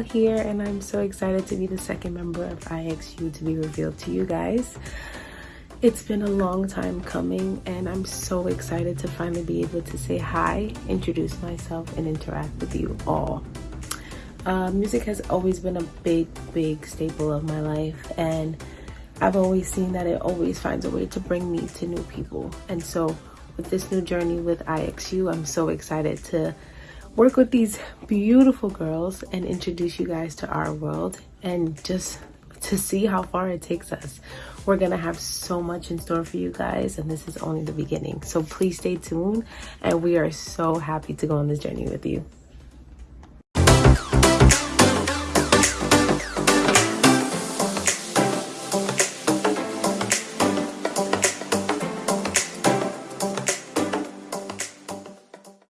here and I'm so excited to be the second member of IXU to be revealed to you guys. It's been a long time coming and I'm so excited to finally be able to say hi, introduce myself, and interact with you all. Uh, music has always been a big, big staple of my life and I've always seen that it always finds a way to bring me to new people. And so with this new journey with IXU, I'm so excited to work with these beautiful girls and introduce you guys to our world and just to see how far it takes us. We're gonna have so much in store for you guys and this is only the beginning. So please stay tuned and we are so happy to go on this journey with you.